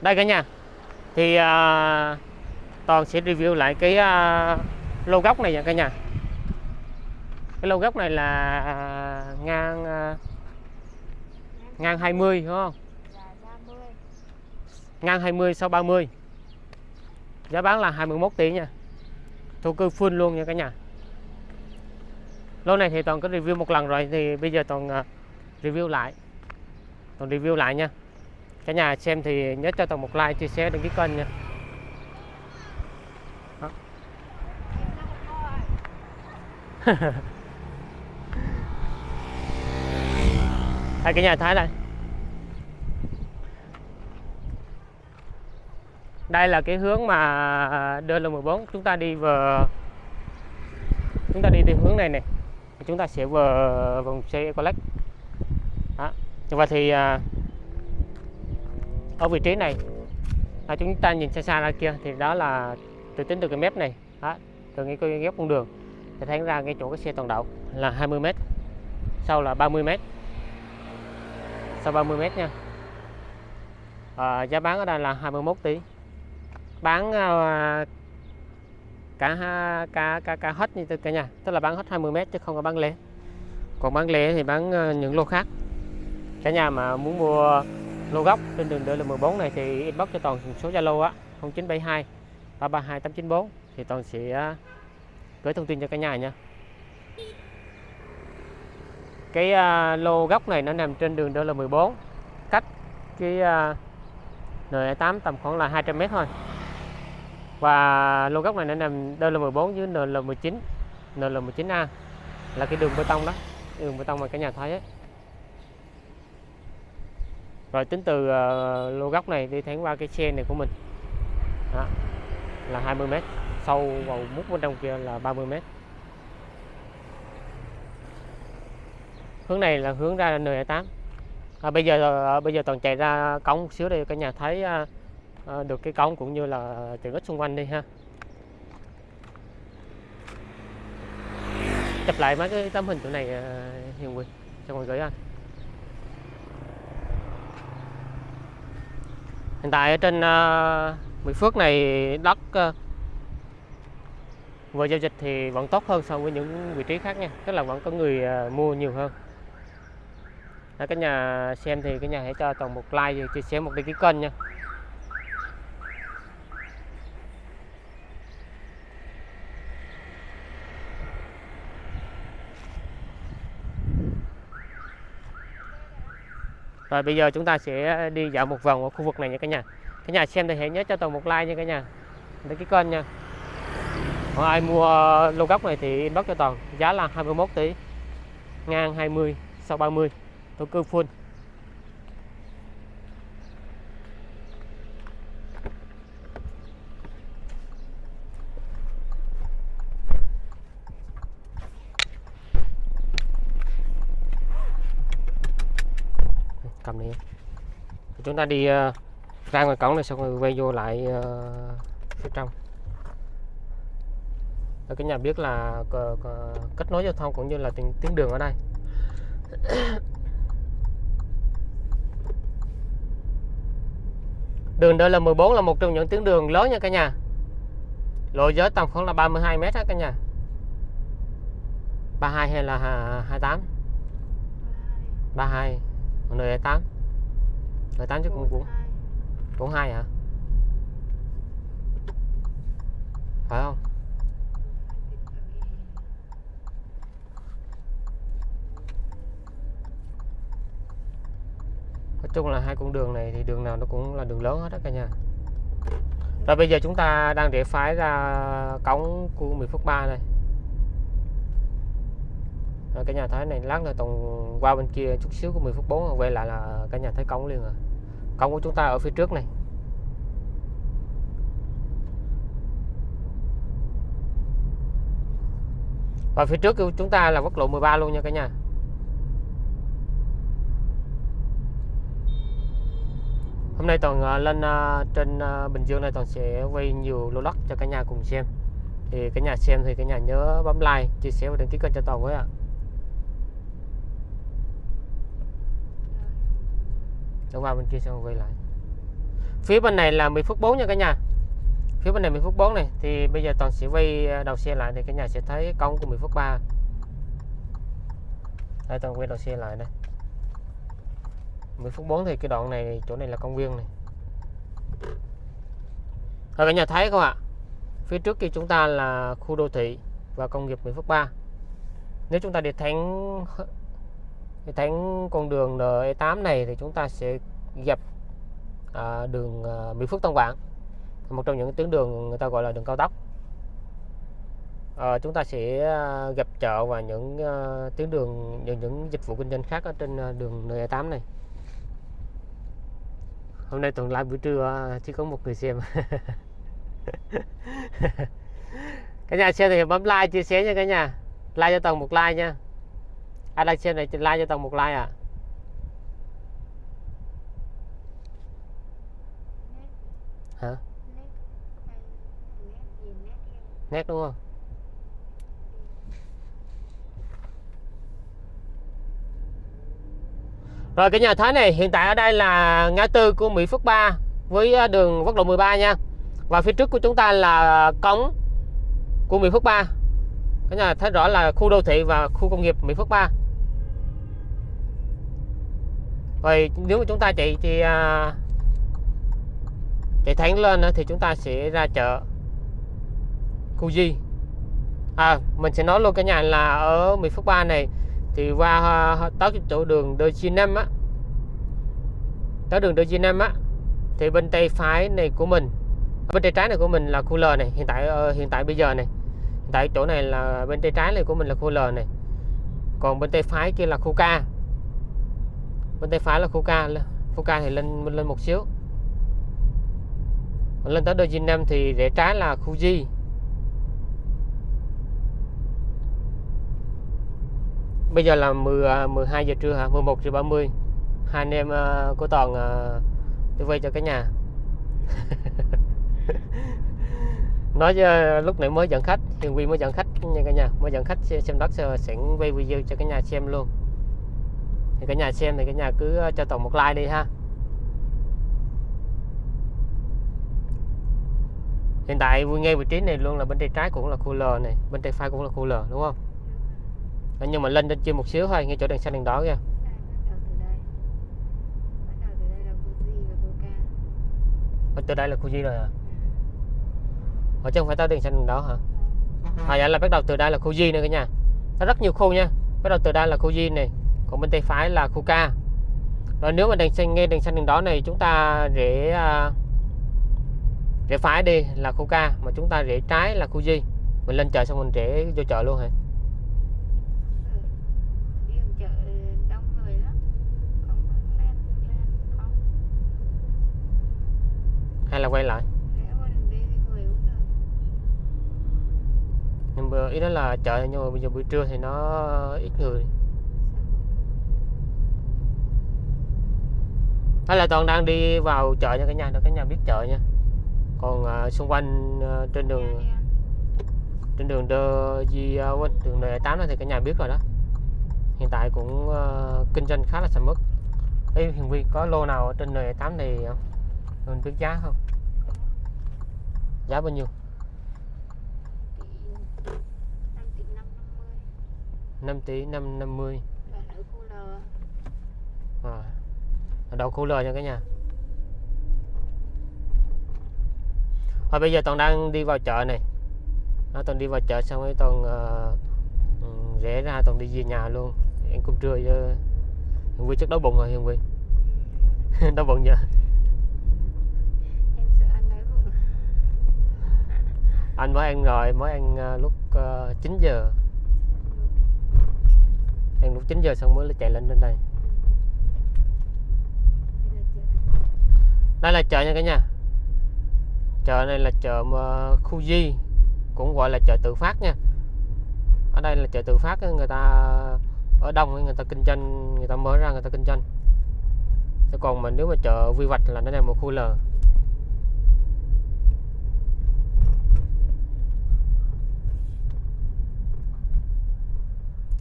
đây cả nhà. Thì à, toàn sẽ review lại cái à, lô gốc này nha cả nhà. Cái lô gốc này là à, ngang à, ngang 20 đúng không? Ngang 20 sau 30 giá bán là 21 tỷ nha. Thổ cư full luôn nha cả nhà. Lô này thì toàn có review một lần rồi thì bây giờ toàn uh, review lại. Toàn review lại nha cả nhà xem thì nhớ cho toàn một like, chia sẻ, đăng ký kênh nha. Đây cả nhà thấy đây. Đây là cái hướng mà đơn là 14 chúng ta đi vào chúng ta đi theo hướng này này chúng ta sẽ vào vòng xe collect đó. và thì à, ở vị trí này. À, chúng ta nhìn xa xa ra kia thì đó là từ tính từ cái mép này. Đó, từ cái cái ghép con đường thì thấy ra cái chỗ cái xe toàn đậu là 20 m sau là 30 m sau 30 m nha. À, giá bán ở đây là 21 tỷ. Bán à, cả ha- cả cả cả hết như tất cả nhà tức là bán hết 20 mét chứ không có bán lẻ. Còn bán lẻ thì bán ờ, những lô khác. Cả nhà mà muốn mua lô góc trên đường DL14 này thì inbox cho toàn số Zalo á 0972 332 894 thì toàn sẽ à, gửi thông tin cho cả nhà nha. Cái uh, lô góc này nó nằm trên đường DL14 cách cái à, uh, N8 tầm khoảng là 200m thôi. Và lô góc này nó nằm DL14 với NL19 NL19A là cái đường bê tông đó đường bê tông mà cả nhà thấy ấy rồi tính từ uh, lô gốc này đi thẳng qua cái xe này của mình. Đó, là 20 m sâu vào mút bên trong kia là 30 m hướng này là hướng ra N8 à, bây giờ à, bây giờ toàn chạy ra cống một xíu đây cả nhà thấy à, à, được cái cống cũng như là tiện ích xung quanh đi ha. Chụp lại mấy cái tấm hình chỗ này à, Hiền Quỳnh cho mọi người gửi anh hiện tại ở trên ờ, Mỹ Phước này đất ờ, vừa giao dịch thì vẫn tốt hơn so với những vị trí khác nha. Tức là vẫn có người ờ, mua nhiều hơn. Đó, nhà xem thì cái nhà hãy cho toàn một like và chia sẻ một đăng ký kênh nha. Rồi bây giờ chúng ta sẽ đi dạo một vòng ở khu vực này nha cả nhà. Cả nhà xem thì hãy nhớ cho toàn một like nha cả nhà. để cái kênh nha. Còn ai mua ờ, lô gốc này thì inbox cho toàn. Giá là 21 tỷ. Ngang 20, sau 30. Thổ cư full. cầm đi chúng ta đi ờ, ra ngoài cổng này xong rồi quay vô lại ờ, phía trong. Để cái nhà biết là kết nối giao thông cũng như là tuyến, tuyến đường ở đây. Đường đây là 14 là một trong những tuyến đường lớn nha cả nhà. Lộ giới tầm khoảng là 32 mét á cả nhà. 32 hay là hà- 28 32 còn nơi 8 nơi 8 chứ cũng cũng cũng hai hả? Phải không? Nói chung là hai con đường này thì đường nào nó cũng là đường lớn hết đó cả nhà. Rồi bây giờ chúng ta đang để phái ra cổng của Mỹ Phước 3 đây. Rồi cả nhà thấy này lát nữa toàn qua bên kia chút xíu của 10 phút 4 quay lại là cả nhà thấy cổng liền rồi cổng của chúng ta ở phía trước này. Và phía trước của chúng ta là quốc lộ 13 luôn nha cả nhà. Hôm nay toàn ờ, lên ờ, trên ờ, Bình Dương này toàn sẽ quay nhiều lô đất cho cả nhà cùng xem. Thì cả nhà xem thì cả nhà nhớ bấm like, chia sẻ và đăng ký kênh cho toàn với ạ. Đó qua bên kia xong quay lại. Phía bên này là 10 phút 4 nha cả nhà. Phía bên này 10 phút 4 này, thì bây giờ toàn sẽ quay à, đầu xe lại thì cả nhà sẽ thấy công của 10 phút 3 đây, toàn quay đầu xe lại đây. 10 phút 4 thì cái đoạn này, chỗ này là công viên này. Rồi cả nhà thấy không ạ? Phía trước kia chúng ta là khu đô thị và công nghiệp 10 phút 3 nếu chúng ta đi thẳng cái thánh con đường E8 này thì chúng ta sẽ gặp à, đường à, Mỹ Phước Tân Vạn một trong những tuyến đường người ta gọi là đường cao tốc. À, chúng ta sẽ à, gặp chợ và những à, tuyến đường những những dịch vụ kinh doanh khác ở trên à, đường E8 này. Hôm nay tuần live buổi trưa à, chỉ có một người xem. Cả nhà xem thì bấm like chia sẻ nha cả nhà. Like cho toàn một like nha ai đang xem này like cho toàn một like à. Hả? nét đúng không? Rồi cái nhà thái này hiện tại ở đây là ngã tư của Mỹ Phước 3 với à, đường quốc lộ 13 nha. Và phía trước của chúng ta là cống của Mỹ Phước 3 cái nhà thấy rõ là khu đô thị và khu công nghiệp Mỹ Phước 3 rồi nếu mà chúng ta chạy thì à, chạy thẳng lên thì chúng ta sẽ ra chợ khu Di. À mình sẽ nói luôn cả nhà là ở Mỹ Phước ba này thì qua à, tới chỗ đường đôi chi năm á tới đường đôi chi năm á thì bên tay phải này của mình bên tay trái này của mình là khu L này hiện tại ờ, hiện tại bây giờ này. Hiện tại chỗ này là bên tay trái này của mình là khu L này. Còn bên tay phải kia là khu K bên tay phải là khu K khu thì lên lên một xíu. Lên tới đôi G năm thì rẽ trái là khu bây giờ là 10 12 à, giờ trưa hả? 11 giờ 30 hai anh em uh, của toàn uh, đi quay cho cả nhà. Nói uh, lúc nãy mới dẫn khách. Hiền Vi mới dẫn khách nha cả nhà. Mới dẫn khách xem đất sẽ quay video cho cả nhà xem luôn thì cả nhà xem thì cả nhà cứ cho toàn một like đi ha hiện tại ngay vị trí này luôn là bên tay trái cũng là khu L này bên tay phải cũng là khu L đúng không nhưng mà lên trên trên một xíu thôi ngay chỗ đèn xanh đèn đỏ kìa Bắt từ đây là khu Di rồi à? Ở chứ không phải tới đèn xanh đèn đỏ hả? À dạ là bắt đầu từ đây là khu Di nữa cả nhà. Nó rất nhiều khu nha. Bắt đầu từ đây là khu Di này, còn bên tay phải là khu K. Rồi nếu mà đèn xanh nghe đèn xanh đèn đỏ này chúng ta rẽ uh, rẽ phải đi là khu K mà chúng ta rẽ trái là khu Di. Mình lên chợ xong mình rẽ vô chợ luôn hả? hay là quay lại nhưng mà ý đó là chợ nhưng mà bây giờ buổi trưa thì nó ít người hay là toàn đang đi vào chợ nha cả nhà cả nhà biết chợ nha. Còn uh, xung quanh uh, trên đường trên đường đơ di uh, đường đời tám thì cả nhà biết rồi đó. Hiện tại cũng uh, kinh doanh khá là sầm uất. Ê, Hiền Vi có lô nào ở trên 8 này không? Mình biết giá không? Giá bao nhiêu? 5 tỷ 550 à, ở khu L nha cả nhà. Rồi bây giờ Toàn đang đi vào chợ này. Nó Toàn đi vào chợ xong rồi Toàn uh, rẽ ra Toàn đi về nhà luôn. Em cũng trưa chứ Hiền Quy chắc đói bụng rồi Hiền Quy Đói bụng chưa? Anh mới ăn rồi mới ăn uh, lúc uh, 9 giờ. Ăn lúc 9 giờ xong mới chạy lên trên đây đây là chợ nha cả nhà. Chợ này là chợ khu di, cũng gọi là chợ tự phát nha. Ở đây là chợ tự phát người ta ở đông người ta kinh doanh, người ta mở ra người ta kinh doanh. Thế còn mà nếu mà chợ vi vạch là nó là một khu L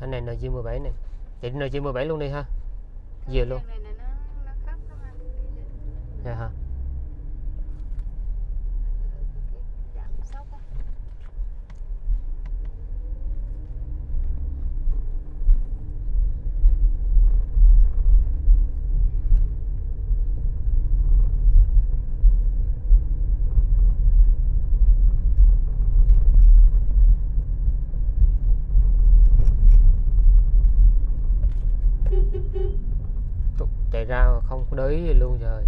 anh này NG17 này. Thì NG17 luôn đi ha. Về luôn. Dạ hả? chạy ra không có để luôn rồi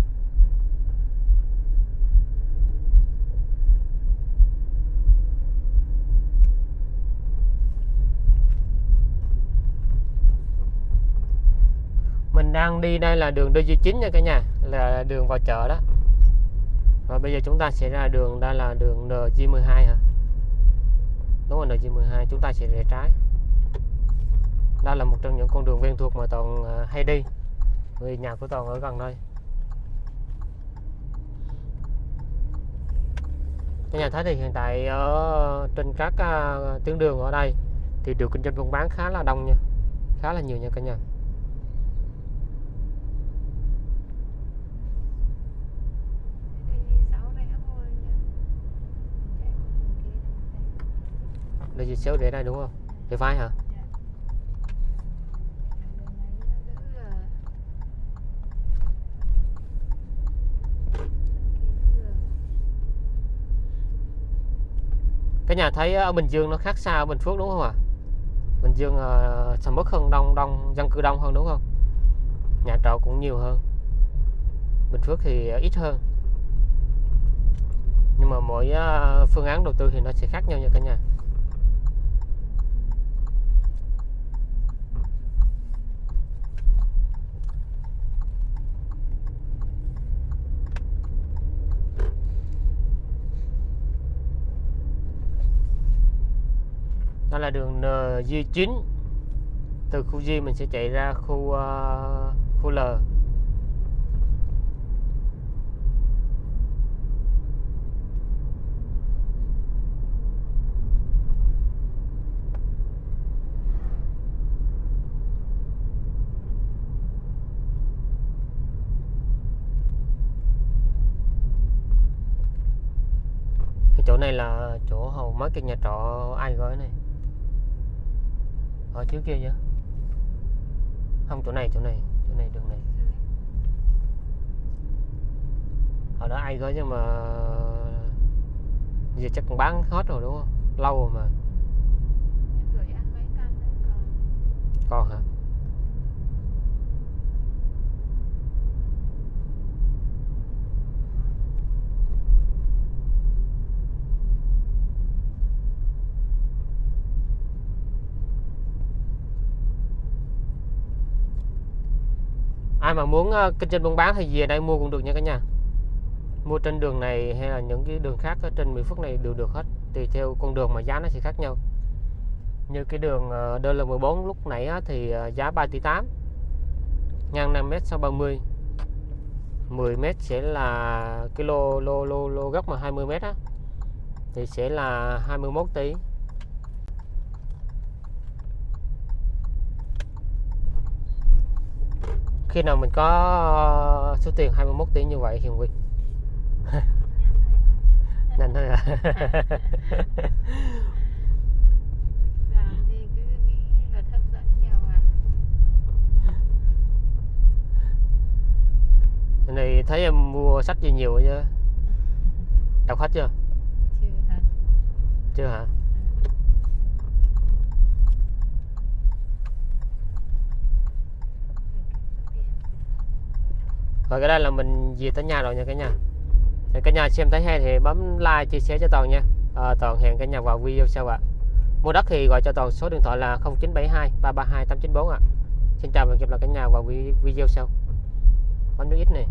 đang đi đây là đường DG9 nha cả nhà là đường vào chợ đó. Và bây giờ chúng ta sẽ ra đường đây là đường NG12 hả? Đúng rồi NG12 chúng ta sẽ rẽ trái. Đây là một trong những con đường quen thuộc mà toàn à, hay đi. Vì nhà của toàn ở gần đây. Các nhà thấy thì hiện tại ở trên các uh, tuyến đường ở đây thì được kinh doanh buôn bán khá là đông nha. Khá là nhiều nha cả nhà. Đây gì xéo để đây đúng không? Để vai hả? Cái nhà thấy ở Bình Dương nó khác xa ở Bình Phước đúng không ạ? Bình Dương uh, sầm uất hơn đông đông dân cư đông hơn đúng không? Nhà trọ cũng nhiều hơn. Bình Phước thì ít hơn. Nhưng mà mỗi uh, phương án đầu tư thì nó sẽ khác nhau nha cả nhà. Đó là đường NG9 từ khu G mình sẽ chạy ra khu uh, khu L. Cái chỗ này là chỗ hầu mấy cái nhà trọ ai gói này? Ở trước kia chứ không chỗ này chỗ này chỗ này đường này. Ở đó ai gói nhưng mà giờ chắc còn bán hết rồi đúng không? Lâu rồi mà. Còn. Hả ai mà muốn uh, kinh doanh buôn bán thì về đây mua cũng được nha cả nhà. Mua trên đường này hay là những cái đường khác ở trên Mỹ Phước này đều được hết tùy theo con đường mà giá nó sẽ khác nhau. Như cái đường ờ, uh, DL14 lúc nãy thì ờ, giá 3 tỷ 8 ngang 5m sau 30 10m sẽ là cái lô lô lô lô gốc mà 20m á thì sẽ là 21 tỷ. Khi nào mình có số tiền 21 tỷ như vậy Hiền Quy nhanh thôi à. này thấy em mua sách gì nhiều chứ? Đọc hết chưa? Chưa hả? Chưa hả rồi cái đây là mình về tới nhà rồi nha cả nhà. Thì cả nhà xem thấy hay thì bấm like chia sẻ cho toàn nha. À, toàn hẹn cả nhà vào video sau ạ. Mua đất thì gọi cho toàn số điện thoại là 0972 332 894 ạ. Xin chào và hẹn gặp lại cả nhà vào video sau. Bấm nút ít này